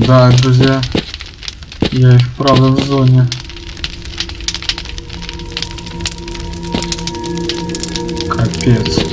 да, друзья. Я их правда в зоне. Капец.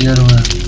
первое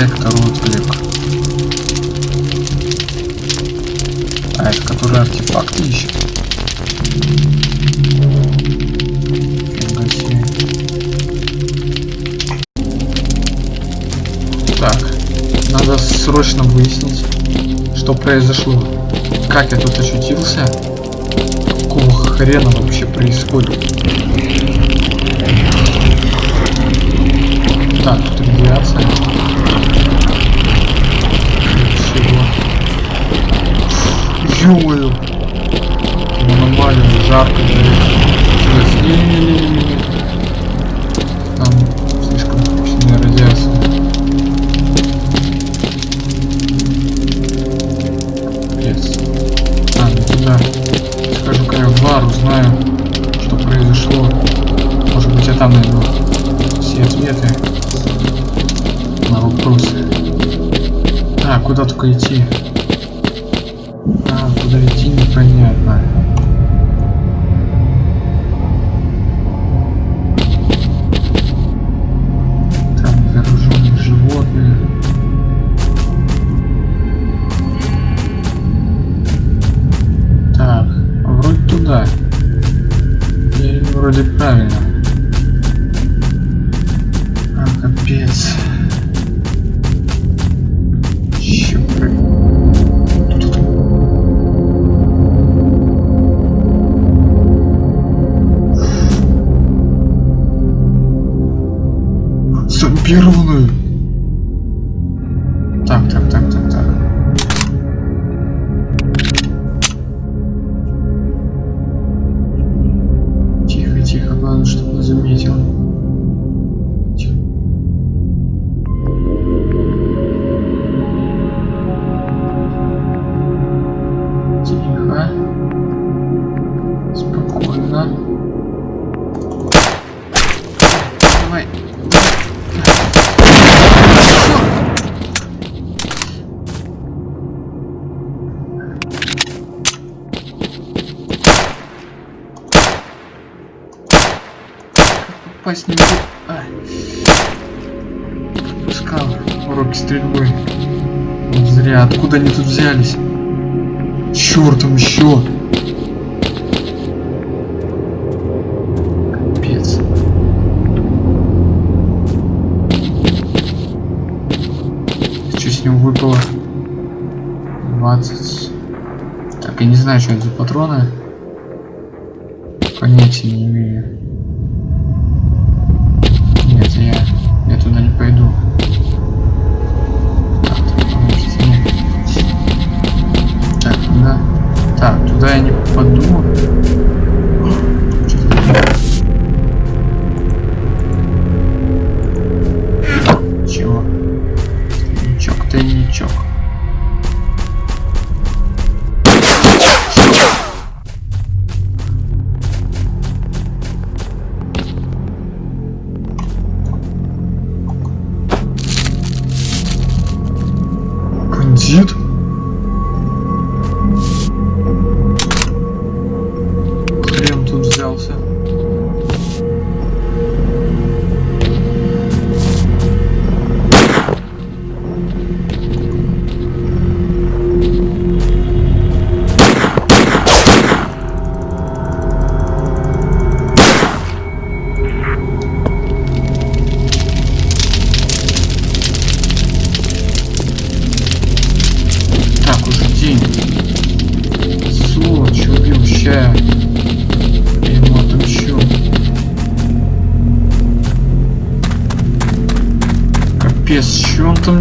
Дай вторую. А это который артефакты ищет? Так, надо срочно выяснить, что произошло. Как я тут очутился? Какого хрена вообще происходит? Так, делаю? Нормально, жарко. будет правильно. Зря. Откуда они тут взялись? Чертом еще. Капец. Что с него выпало? 20. Так, я не знаю, что это за патроны. Понятия не имею. Туда я не попаду.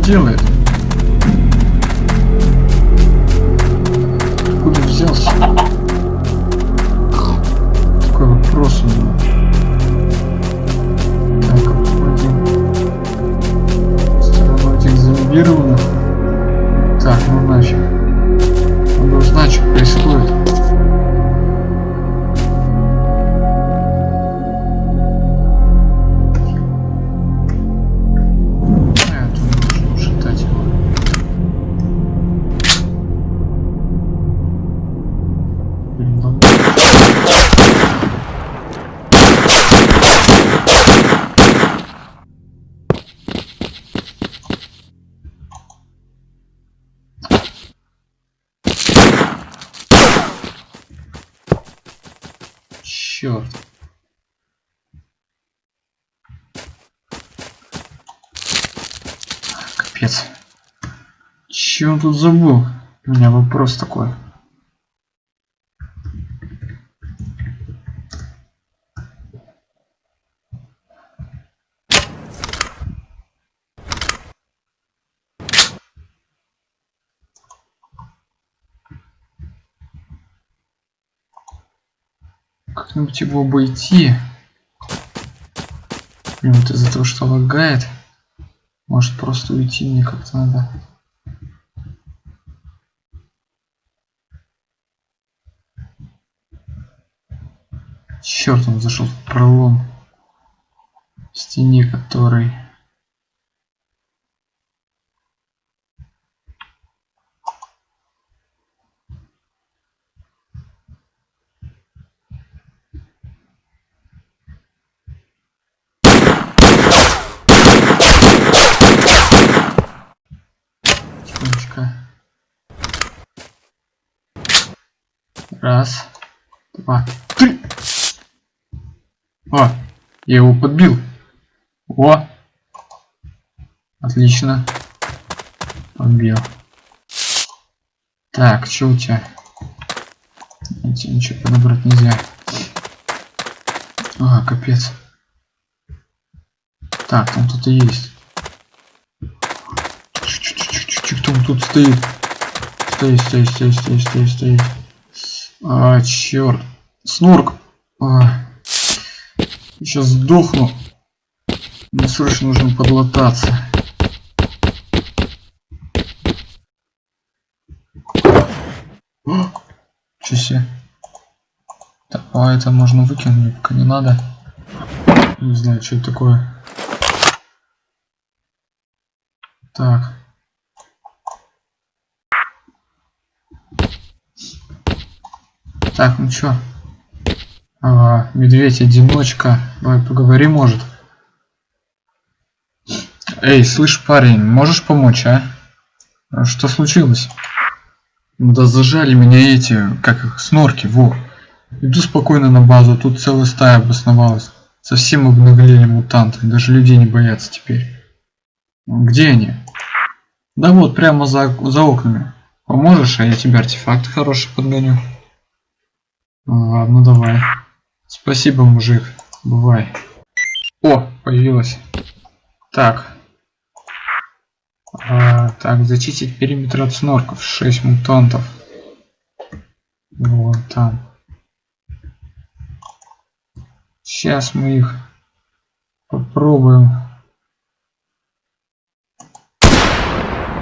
Что он Че он тут забыл? У меня вопрос такой. Как-нибудь его обойти. Блин, вот из-за того, что лагает. Может просто уйти мне как-то надо. Черт, он зашел в пролом в стене, который... Раз, два. О, я его подбил. О, отлично. Подбил. Так, что у тебя? Тебе ничего подобрать нельзя. А, капец. Так, там кто-то есть. Кто тут стоит? Стоит, стоит, стоит, стоит, стоит, стоит. А, черт. Снорк. А. Сейчас сдохну. Мне срочно нужно подлататься. Че? Так, а это можно выкинуть, пока не надо. Не знаю, что это такое. Так. Так, ну чё? А, Медведь-одиночка. Давай поговорим, может. Эй, слышь, парень, можешь помочь, а? а что случилось? Да зажали меня эти, как их, снорки, во. Иду спокойно на базу, тут целая стая обосновалась. Совсем обнаглели мутанты, даже людей не боятся теперь. Где они? Да вот, прямо за, за окнами. Поможешь, а я тебе артефакт хороший подгоню. Ладно, давай. Спасибо, мужик. Бывай. О, появилась. Так. А, так, зачистить периметр от снорков. 6 мутантов. Вон там. Сейчас мы их попробуем.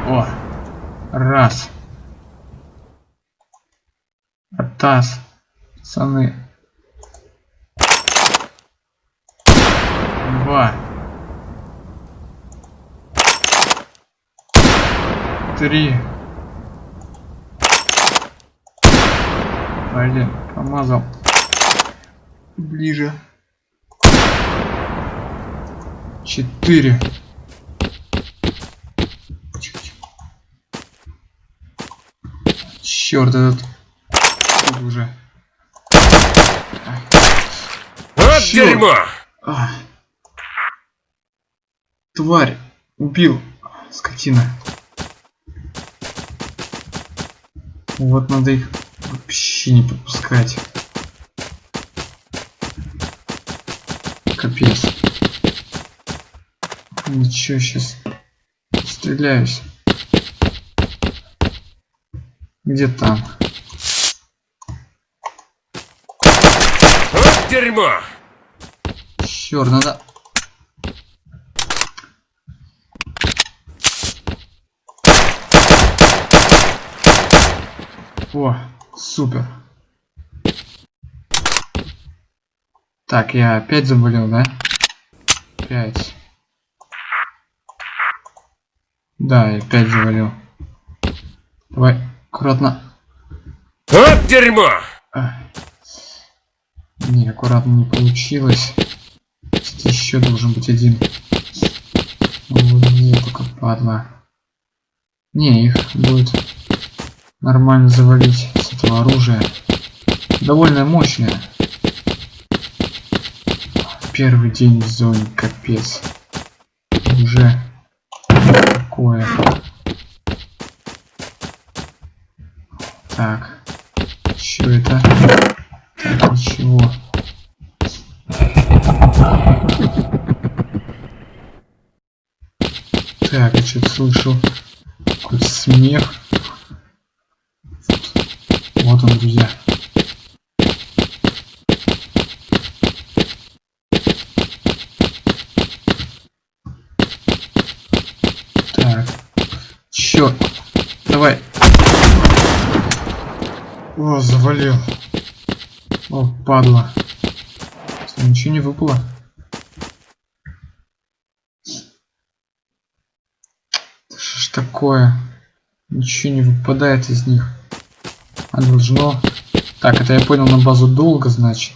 О, раз. Атас. Пацаны. Два. Три. Блин, помазал. Ближе. Четыре. Черт, этот уже. Вот Черт. дерьмо! А. Тварь! Убил! Скотина. Вот надо их вообще не подпускать. Капец. Ничего, сейчас стреляюсь. Где там? Вот дерьмо! Черт, надо... О, супер. Так, я опять заболел, да? Пять. Да, я опять заболел. Давай, аккуратно. Вот дерьмо! А. Не, аккуратно не получилось. Еще должен быть один. Вот где только падла. Не, их будет нормально завалить с этого оружия. Довольно мощное. Первый день в зоне, капец. Уже такое. Так. Что это? Так, ничего. Так, я что-то слышал. Какой-то смех. Вот он, друзья. Так. Черт. Давай. О, завалил. О, падла. Ничего не выпало. Что ж такое? Ничего не выпадает из них. А должно... Так, это я понял на базу долго, значит.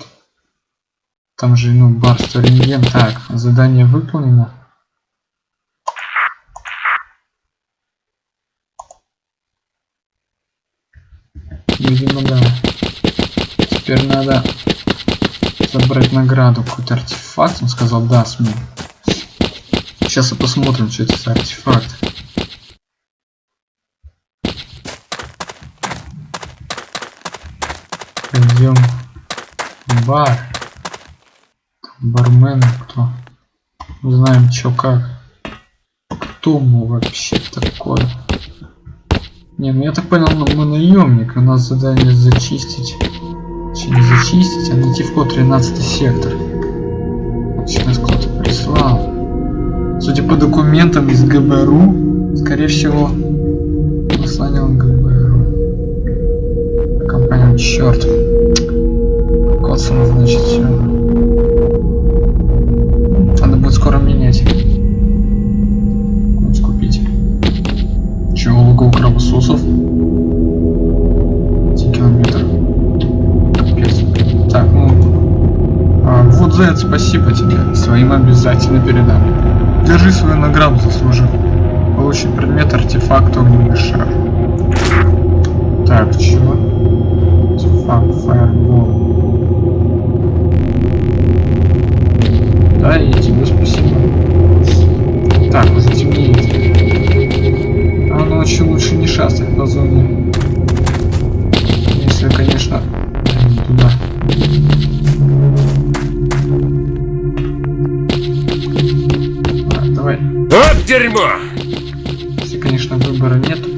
Там же, ну, барство рентген. Так, задание выполнено. Да. Теперь надо забрать награду. Какой-то артефакт, он сказал, даст мне. Сейчас и посмотрим, что это за артефакт. Пойдем в бар. Бармен кто? Знаем, чё как. Кто мы вообще такой? Не, ну я так понял, ну, мы наемник, у нас задание зачистить. Точнее, не зачистить, а найти вход 13 сектор. Нас кто-то прислал. Судя по документам из ГБРУ, скорее всего, послание ГБРУ. Компания, черт. Котсона, значит, все. Вот за это спасибо тебе. Своим обязательно передам. Держи свою награду, заслужил. Получить предмет артефакт огненный шар. Так, чего? Артефакт фаербол. Да, и тебе спасибо. Так, темнеет. А ночью лучше не шастать по зоне. Если, конечно, Вот дерьмо! Если, конечно, выбора нет,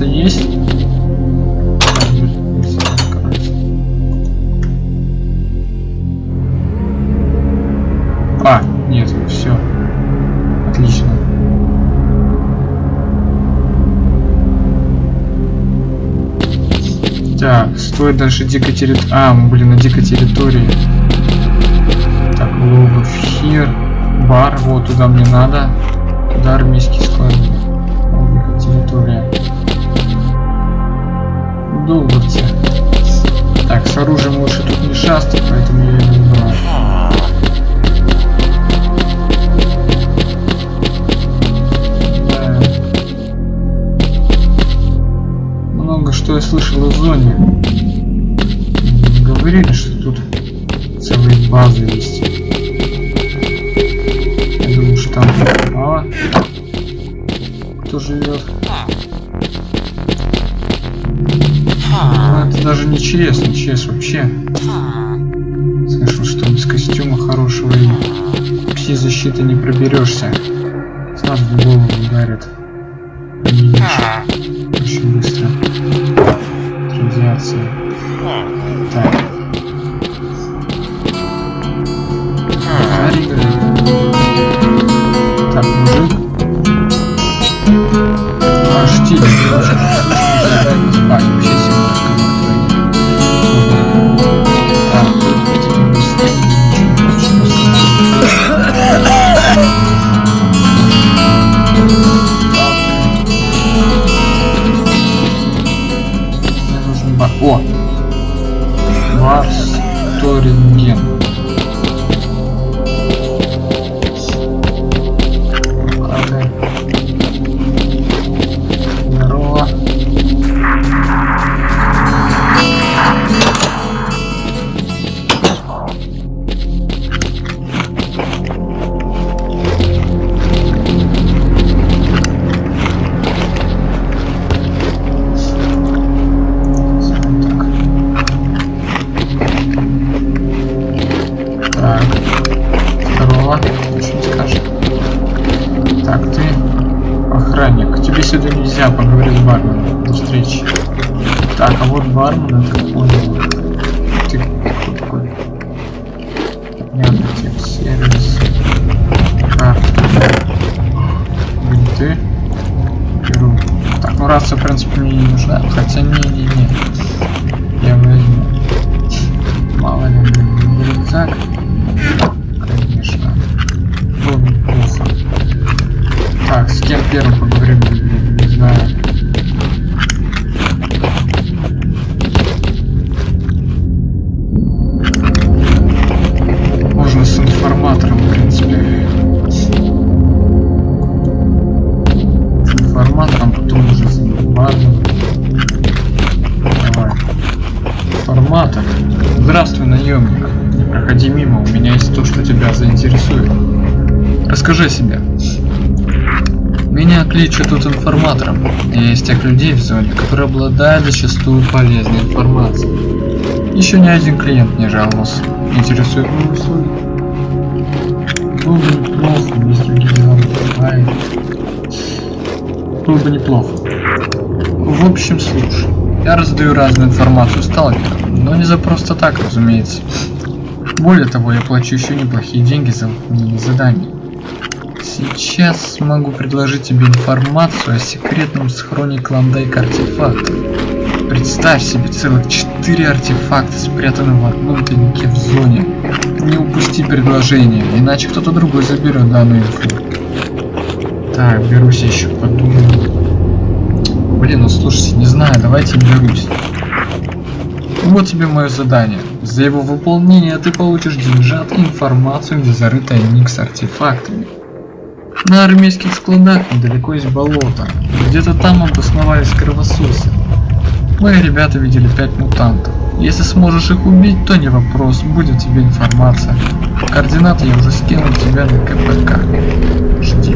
И есть. А, нет, все. Отлично. Так, стоит дальше дикой территории. А, мы были на дикой территории. Так, логов хир. Бар, вот туда мне надо. Туда армейский склад. Долговцы. Так, с оружием лучше тут не шастать, поэтому я его не брал. Да. Много что я слышал о зоне. Говорили, что тут целые базы есть. Я думаю, что там мало кто живет. Даже не ЧС, не ЧС вообще. Слышал, что без костюма хорошего и пси-защиты не проберешься. Сразу в голову ударит. Очень быстро. Радиация. Так. Играет. Так, мужик. А, штиль. Встречи. Так, а вот бармен, я так понял. Ты такой? Понятно, сервис. Карта. Бинты. Беру. Так, ну рация, в принципе, мне не нужна. Хотя не-не-не. Я возьму. Мало ли, рюкзак. Конечно. Было бы неплохо. Так, с кем первым Кличут тут информатором. Я из тех людей в зоне, которые обладают зачастую полезной информацией. Еще ни один клиент не жаловался. Интересует мои услуги. Было бы неплохо, если генерал. Было бы неплохо. В общем, слушай. Я раздаю разную информацию сталкерам, но не за просто так, разумеется. Более того, я плачу еще неплохие деньги за выполнение заданий. Сейчас могу предложить тебе информацию о секретном схроне Клондайк артефактов. Представь себе целых четыре артефакта, спрятанных в одном тайнике в зоне. Не упусти предложение, иначе кто-то другой заберет данную инфу. Так, берусь еще подумаю. Блин, ну слушайте, не знаю, давайте берусь. Вот тебе мое задание. За его выполнение ты получишь деньжат и информацию, где зарыт тайник с артефактами. На армейских складах недалеко есть болото. Где-то там обосновались кровососы. Мои ребята видели пять мутантов. Если сможешь их убить, то не вопрос, будет тебе информация. Координаты я уже скинул тебя на КПК. Жди.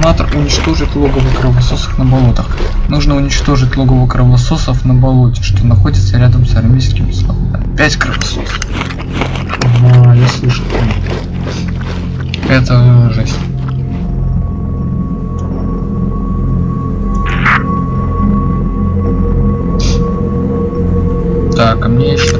Информатор уничтожит логово кровососов на болотах. Нужно уничтожить логово кровососов на болоте, что находится рядом с армейским складом. Пять кровососов. А, я слышал. Это жесть. Так, а мне еще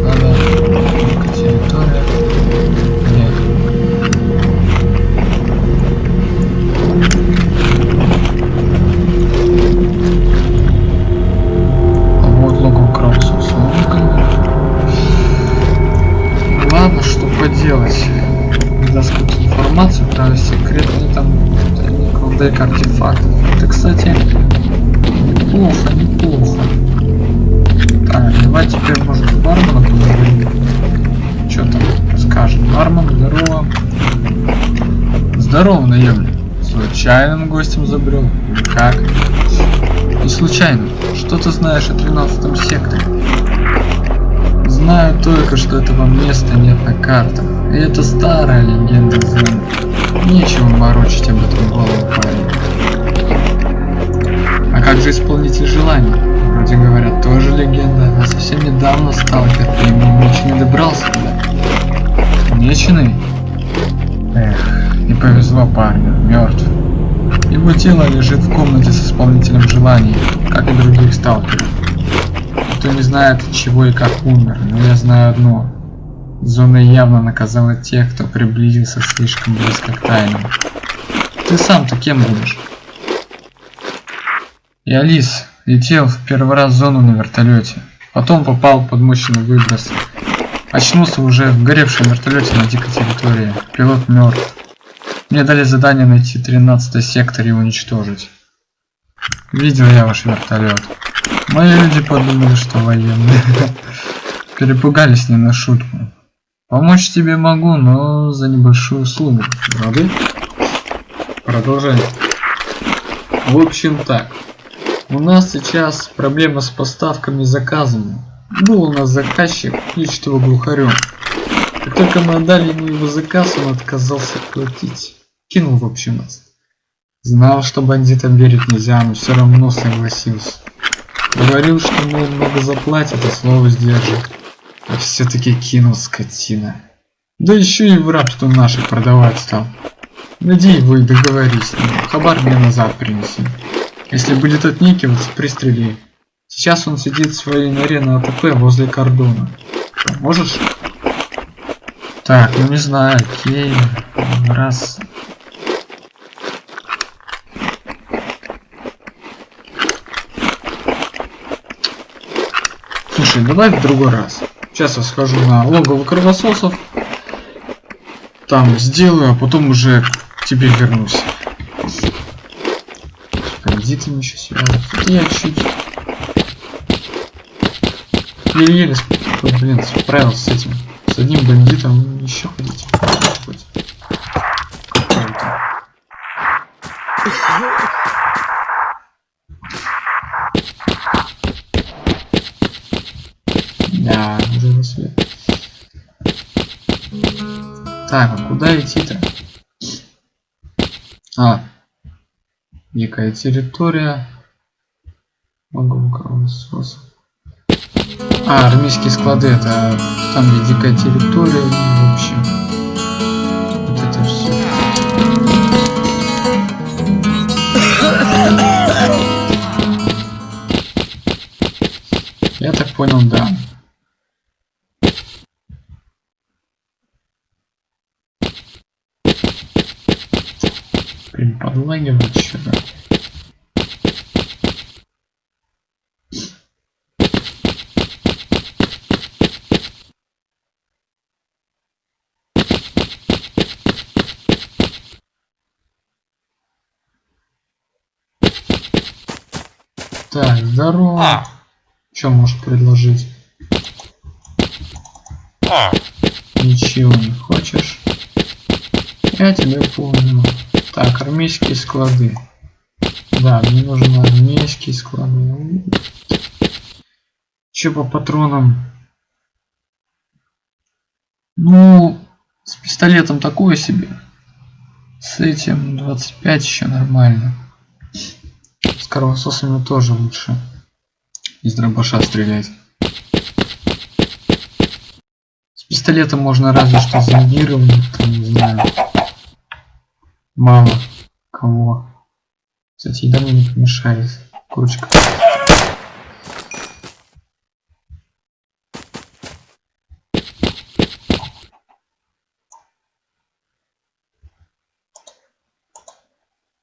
случайно. Что ты знаешь о 13 секторе? Знаю только, что этого места нет на картах. И это старая легенда зоны. Нечего морочить об этом голову парень. А как же исполнитель желаний? Вроде говорят, тоже легенда, а совсем недавно сталкер по имени Меченый добрался туда. Меченый? Эх, не повезло парню, мертв. Его тело лежит в комнате с исполнителем желаний, и других сталкеров. Никто не знает, чего и как умер, но я знаю одно. Зона явно наказала тех, кто приблизился слишком близко к тайнам. Ты сам-то кем будешь? Я Лис, летел в первый раз в зону на вертолете. Потом попал под мощный выброс. Очнулся уже в горевшем вертолете на дикой территории. Пилот мертв. Мне дали задание найти 13 сектор и уничтожить. Видел я ваш вертолет. Мои люди подумали, что военные. Перепугались не на шутку. Помочь тебе могу, но за небольшую услугу. Рады? Продолжаем. В общем так. У нас сейчас проблема с поставками заказами. Был у нас заказчик, кличет его глухарем. Как только мы отдали ему его заказ, он отказался платить. Кинул в общем нас. Знал, что бандитам верить нельзя, но все равно согласился. Говорил, что мол много заплатит, а слово сдержит. А все-таки кинул скотина. Да еще и в рабство наших продавать стал. И договорись с ним. Хабар мне назад принеси. Если будет отникиваться, пристрели. Сейчас он сидит в своей норе на АТП возле кордона. Можешь? Так, ну не знаю, окей. Раз. Слушай, давай в другой раз. Сейчас я схожу на логово кровососов. Там сделаю, а потом уже к тебе вернусь. Бандитами еще. Это я чуть еле-еле блин, справился с этим. С одним бандитом еще ходить. Так, а куда идти-то? А, дикая территория. Могу кровосос. А, армейские склады, это там, где дикая территория, в общем. Я так понял, да. Блин, подлагивает что-то. Так, здорово. Что можешь предложить? Ничего не хочешь? Я тебя понял. Армейские склады. Да, мне нужны армейские склады. Че по патронам? Ну, с пистолетом такое себе. С этим 25 еще нормально. С кровососами тоже лучше. Из дробаша стрелять. С пистолетом можно разве что зомбировать, не знаю. Мало кого. Кстати, еда мне не помешает. Курочка.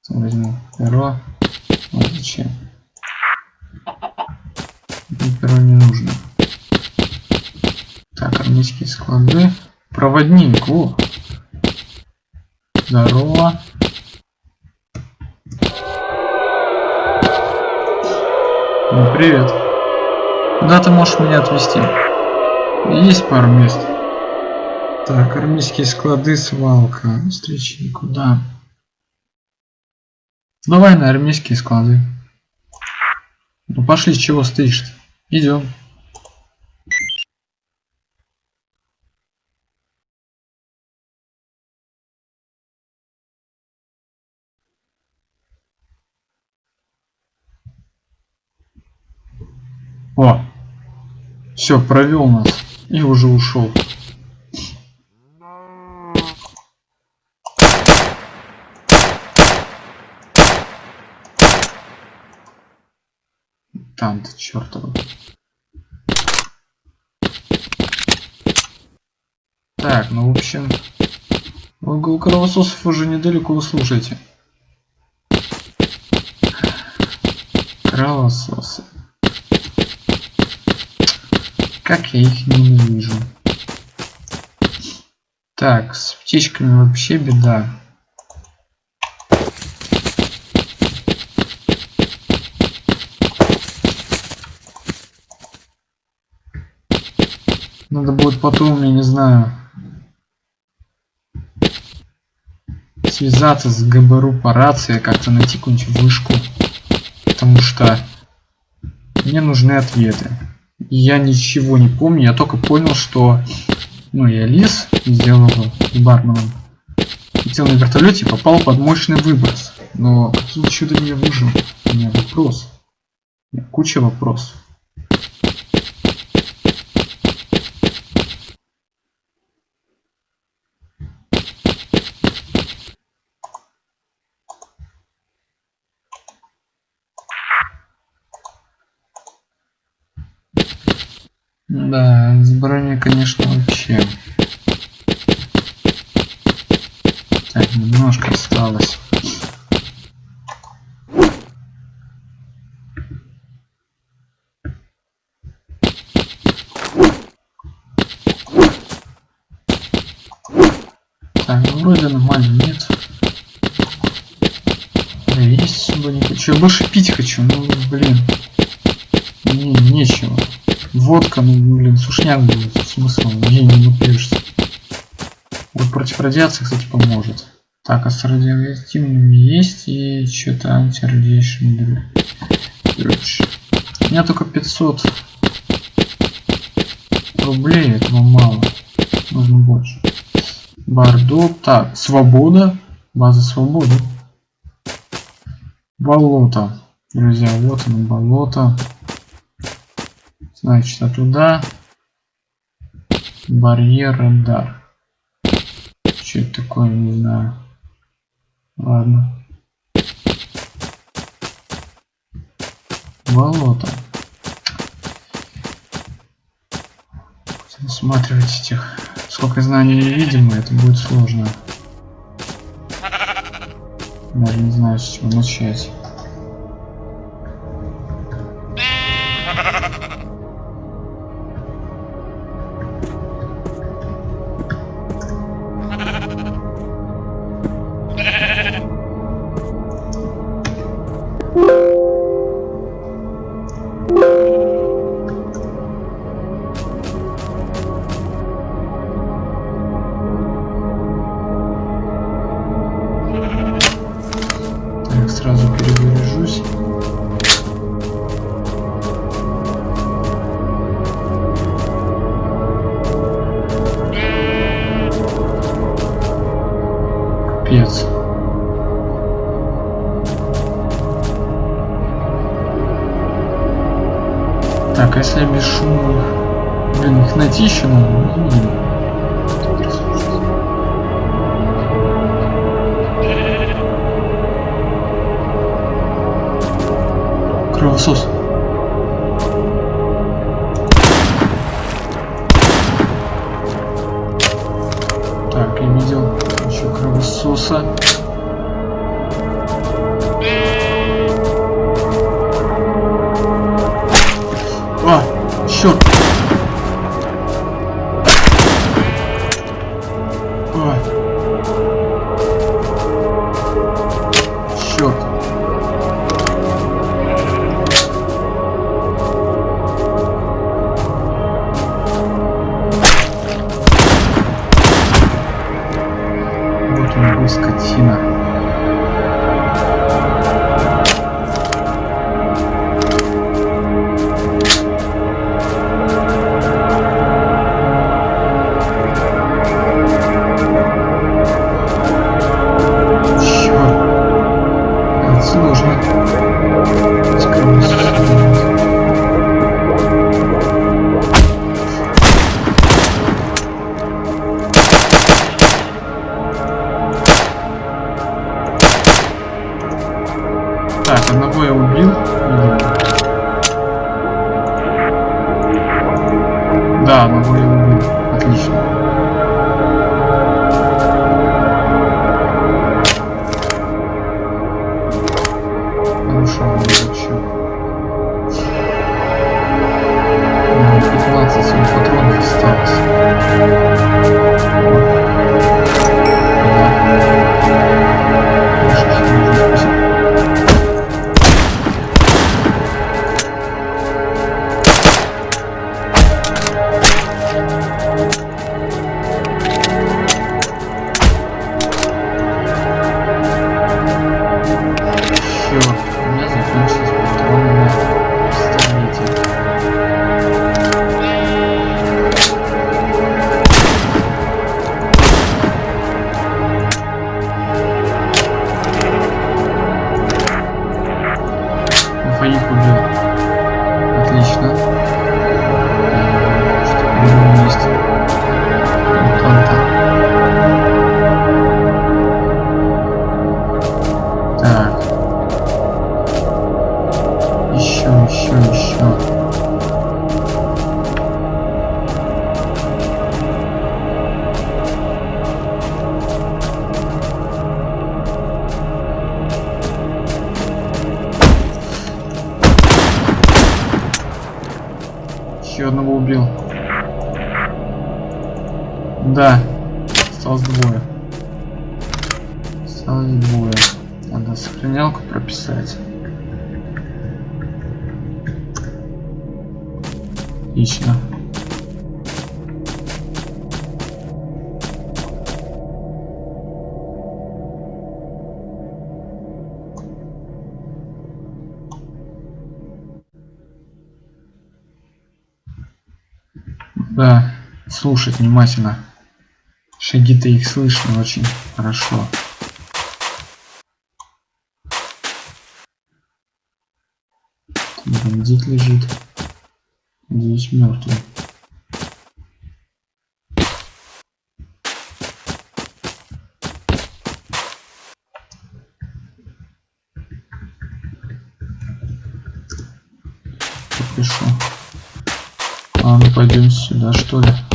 Возьму перо. Вот зачем. Перо не нужно. Так, армейские склады. Проводник, о! Здорово. Ну, привет. Куда ты можешь меня отвезти? Есть пару мест. Так, армейские склады, свалка. Встречи никуда. Давай на армейские склады. Ну пошли, чего стоишь -то? Идем. О, все, провел нас и уже ушел. Там-то чертова. Так, ну в общем, угол кровососов уже недалеко, вы. Кровососы. Как я их ненавижу. Так, с птичками вообще беда. Надо будет потом, я не знаю, связаться с ГБРУ по рации, как-то найти какую-нибудь вышку. Потому что мне нужны ответы. Я ничего не помню, я только понял, что ну, я лис, сделал барменом. Летел на вертолете попал под мощный выброс. Но каким чудом я выжил? У меня вопрос. Куча вопросов. Да, с броней, конечно, вообще. Так, немножко осталось. Сушняк будет. Смысл, ей не напьешься. Вот против радиации, кстати, поможет. Так, а с радиоактивными есть и что-то антирадиation. У меня только 500 рублей, этого мало. Нужно больше. Бордо. Так, свобода. База свободы. Болото. Друзья, вот оно, болото. Значит, а туда. Барьер, радар. Что это такое, не знаю. Ладно. Болото. Осматривать этих. Сколько знаний не видим, это будет сложно. Даже не знаю, с чего начать. Так, а если я бесшумно... Блин, их найти еще надо. ну, блин. Кровосос. Так, я видел еще кровососа. Так. Слушать внимательно. Шаги-то их слышно очень хорошо. Бандит лежит. Надеюсь, мертвый. Пишу. А ну пойдем сюда, что ли?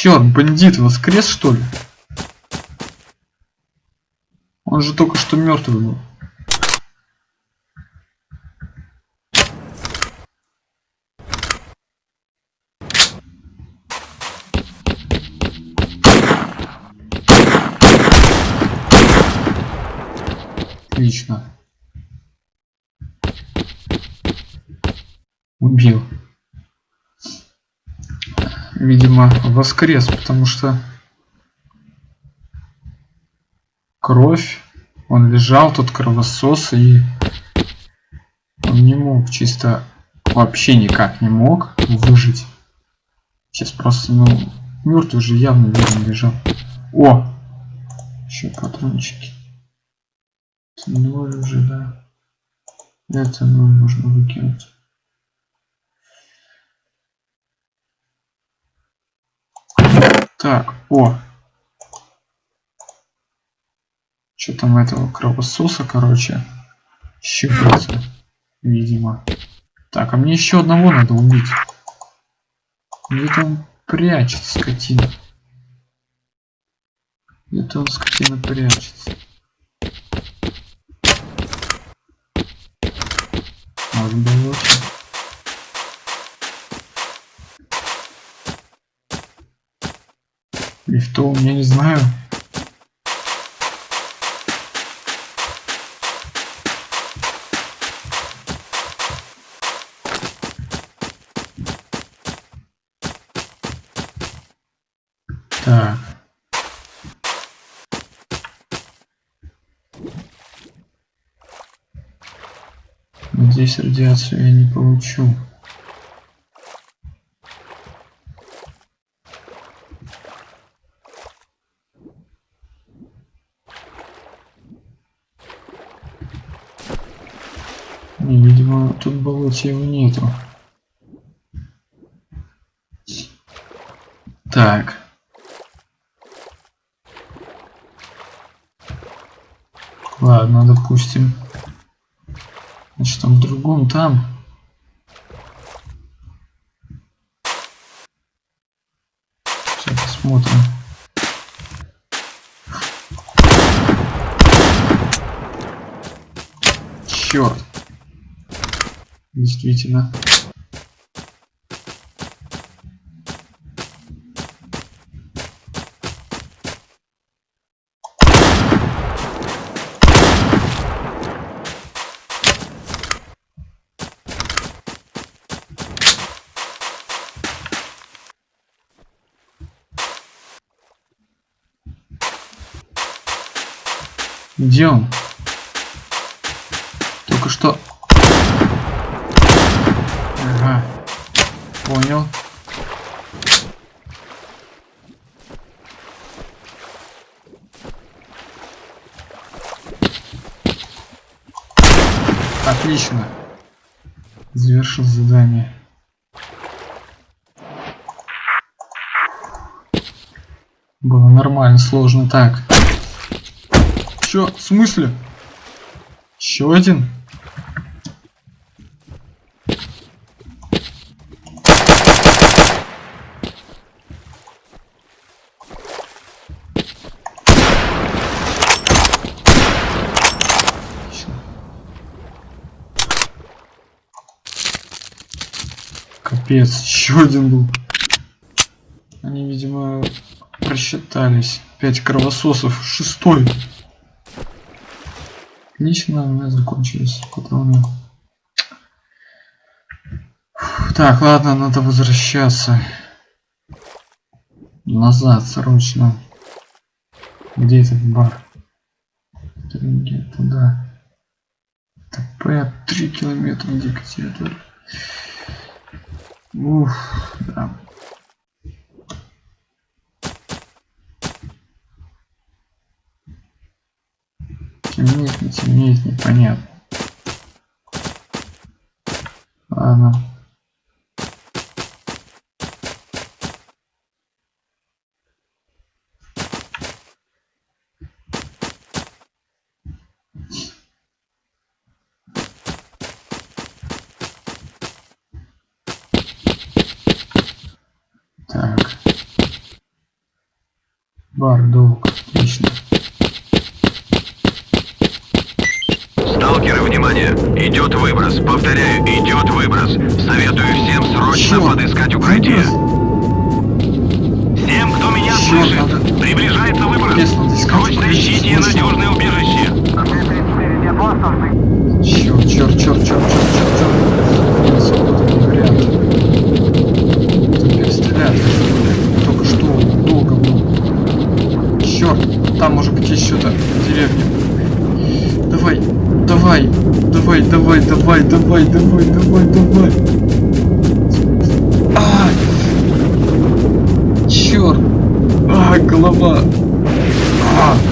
Черт, бандит воскрес что ли? Он же только что мертвый был. Отлично. Убил. Видимо, воскрес, потому что кровь. Он лежал, тут кровосос, и он не мог чисто вообще никак не мог выжить. Сейчас просто, ну, мертвый же явно верно лежал. О! Еще патрончики. Ноль уже, да. Это ноль можно выкинуть. Так, о. Что там этого кровососа, короче, щипается, видимо. Так, а мне еще одного надо убить. Где-то он прячется, скотина. Где-то он, скотина, прячется. Может быть лучше. Лифтом, я не знаю. Так. Здесь радиацию я не получу. Не, видимо, его нету. Так. Ладно, допустим. Значит, там в другом там. Сейчас посмотрим. Черт. Действительно. Он? Только что... Ага. Понял. Отлично. Завершил задание. Было нормально, сложно так. Чё? В смысле? Еще один? Капец, еще один был. Они, видимо, просчитались. Пять кровососов. Шестой. Отлично, у меня закончились патроны. Так, ладно, надо возвращаться. Назад, срочно. Где этот бар? Туда. ТП 3 километра территории. Уф, да. Темнеет, не темнеет, непонятно. Ладно. Долг. Отлично. Сталкеры, внимание! Идет выброс. Повторяю, идет выброс. Советую всем срочно Чё? подыскать укрытие. Выброс? Всем, кто меня Чё слышит, надо? приближается выброс. Срочно ищите слышно. надежное убежище. Черт, черт, черт, черт, черт, черт, черт. Свобода не вариант. Тут перестреляют. Только что долго Черт, там может быть еще то деревня. Давай, давай, давай, давай, давай, давай, давай, давай, давай. А! Черт! А, голова! А! А!